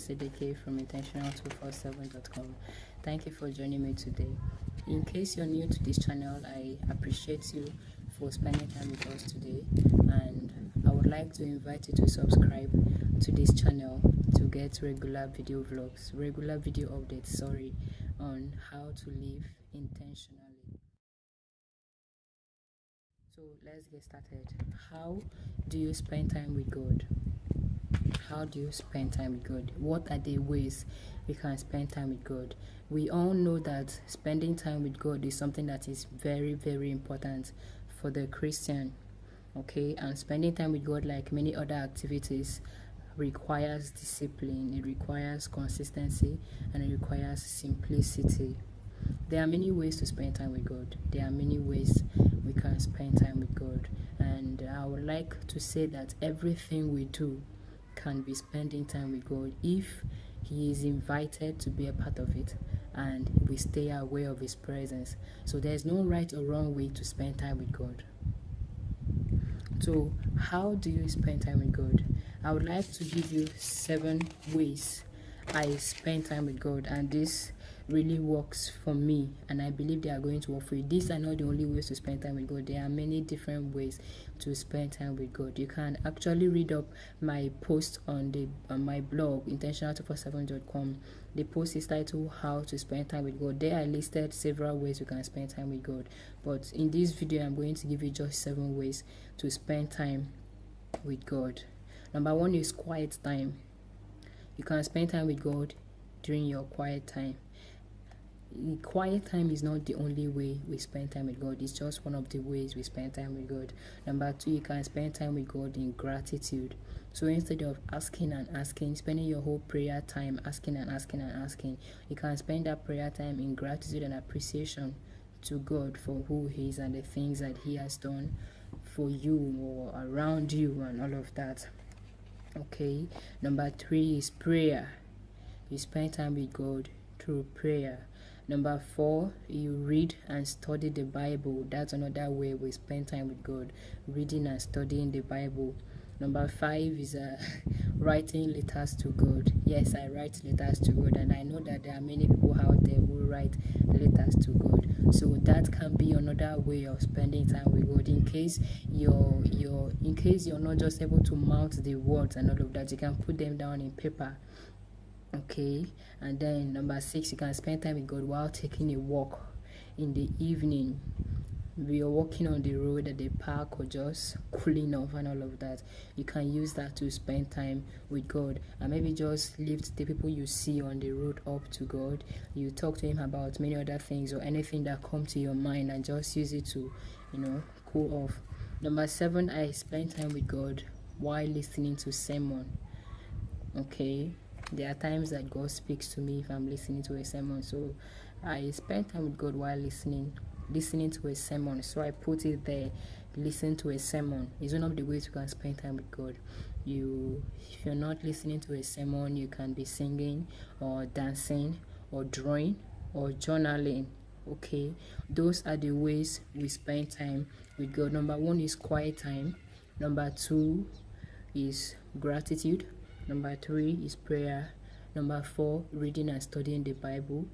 is Edeke from intentional247.com. Thank you for joining me today. In case you're new to this channel, I appreciate you for spending time with us today and I would like to invite you to subscribe to this channel to get regular video vlogs, regular video updates, sorry, on how to live intentionally. So let's get started. How do you spend time with God? How do you spend time with God? What are the ways we can spend time with God? We all know that spending time with God is something that is very, very important for the Christian. Okay, and spending time with God, like many other activities, requires discipline, it requires consistency, and it requires simplicity. There are many ways to spend time with God. There are many ways we can spend time with God. And I would like to say that everything we do can be spending time with God if he is invited to be a part of it and we stay aware of his presence. So there's no right or wrong way to spend time with God. So, how do you spend time with God? I would like to give you seven ways I spend time with God, and this really works for me and i believe they are going to work for you. These are not the only ways to spend time with god. There are many different ways to spend time with god. You can actually read up my post on the on my blog intentional247.com the post is titled how to spend time with god. There i listed several ways you can spend time with god. But in this video i'm going to give you just seven ways to spend time with god. Number one is quiet time. You can spend time with god during your quiet time quiet time is not the only way we spend time with God. It's just one of the ways we spend time with God. Number two, you can spend time with God in gratitude. So instead of asking and asking, spending your whole prayer time asking and asking and asking, you can spend that prayer time in gratitude and appreciation to God for who He is and the things that He has done for you or around you and all of that. Okay. Number three is prayer. You spend time with God through prayer Number four, you read and study the Bible. That's another way we spend time with God, reading and studying the Bible. Number five is uh, writing letters to God. Yes, I write letters to God, and I know that there are many people out there who write letters to God. So that can be another way of spending time with God. In case you're you're in case you're not just able to mount the words and all of that, you can put them down in paper okay and then number six you can spend time with god while taking a walk in the evening. We are walking on the road at the park or just cooling off and all of that you can use that to spend time with god. And maybe just lift the people you see on the road up to god. You talk to him about many other things or anything that come to your mind and just use it to you know cool off. Number seven i spend time with god while listening to sermon. Okay there are times that God speaks to me if I'm listening to a sermon. So I spend time with God while listening, listening to a sermon. So I put it there. Listen to a sermon It's one of the ways you can spend time with God. You, if you're not listening to a sermon, you can be singing or dancing or drawing or journaling okay those are the ways we spend time with god number one is quiet time number two is gratitude Number three is prayer. Number four, reading and studying the Bible.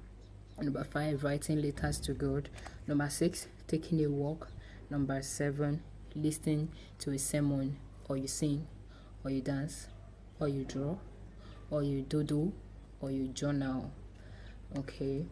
Number five, writing letters to God. Number six, taking a walk. Number seven, listening to a sermon, or you sing, or you dance, or you draw, or you doodle, or you journal. Okay.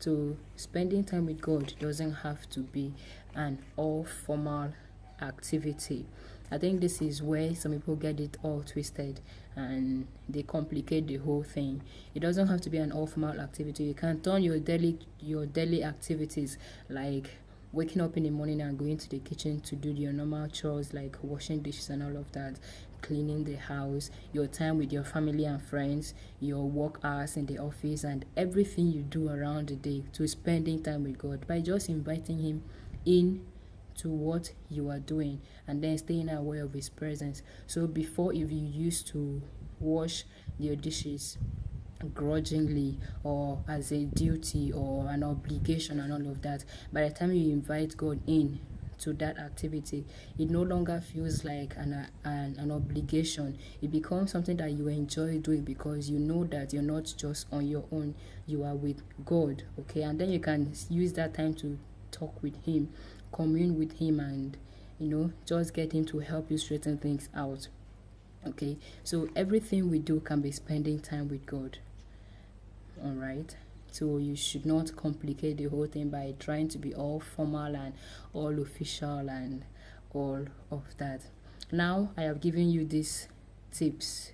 So spending time with God doesn't have to be an all formal activity. I think this is where some people get it all twisted and they complicate the whole thing. It doesn't have to be an all formal activity. You can turn your daily your daily activities like waking up in the morning and going to the kitchen to do your normal chores like washing dishes and all of that cleaning the house your time with your family and friends your work hours in the office and everything you do around the day to spending time with god by just inviting him in to what you are doing and then staying aware of his presence. So before if you used to wash your dishes grudgingly or as a duty or an obligation and all of that by the time you invite god in to that activity it no longer feels like an, an an obligation. It becomes something that you enjoy doing because you know that you're not just on your own. You are with god okay? And then you can use that time to talk with him commune with him and you know just get him to help you straighten things out okay? So everything we do can be spending time with god all right so you should not complicate the whole thing by trying to be all formal and all official and all of that. Now i have given you these tips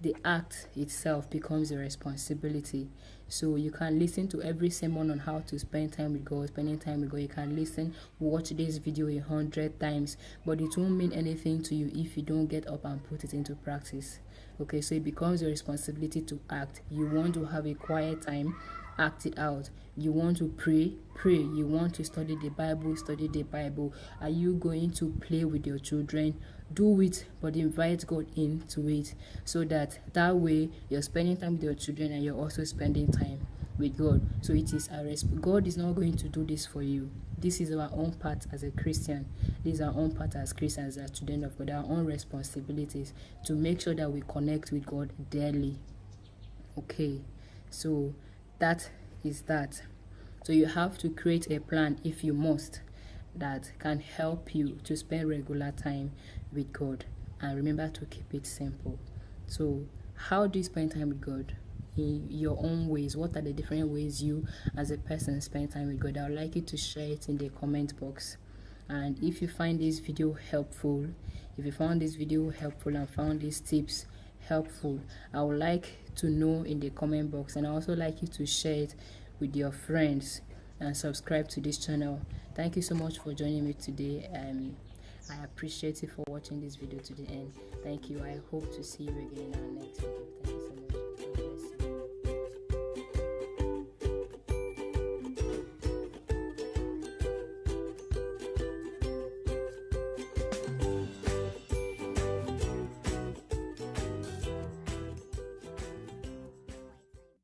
the act itself becomes a responsibility. So you can listen to every sermon on how to spend time with god spending time with god. You can listen watch this video a hundred times but it won't mean anything to you if you don't get up and put it into practice. Okay so it becomes your responsibility to act. You want to have a quiet time act it out. You want to pray pray. You want to study the bible study the bible. Are you going to play with your children? Do it but invite god into it so that that way you're spending time with your children and you're also spending time with god. So it is a resp- god is not going to do this for you. This is our own part as a christian. This is our own part as christians as children of god our own responsibilities to make sure that we connect with god daily. Okay. So that is that. So you have to create a plan if you must that can help you to spend regular time with god. And remember to keep it simple. So how do you spend time with god? In your own ways. What are the different ways you as a person spend time with god? I would like you to share it in the comment box. And if you find this video helpful if you found this video helpful and found these tips helpful. I would like to know in the comment box and i also like you to share it with your friends and subscribe to this channel. Thank you so much for joining me today um i appreciate you for watching this video to the end. Thank you. I hope to see you again in our next video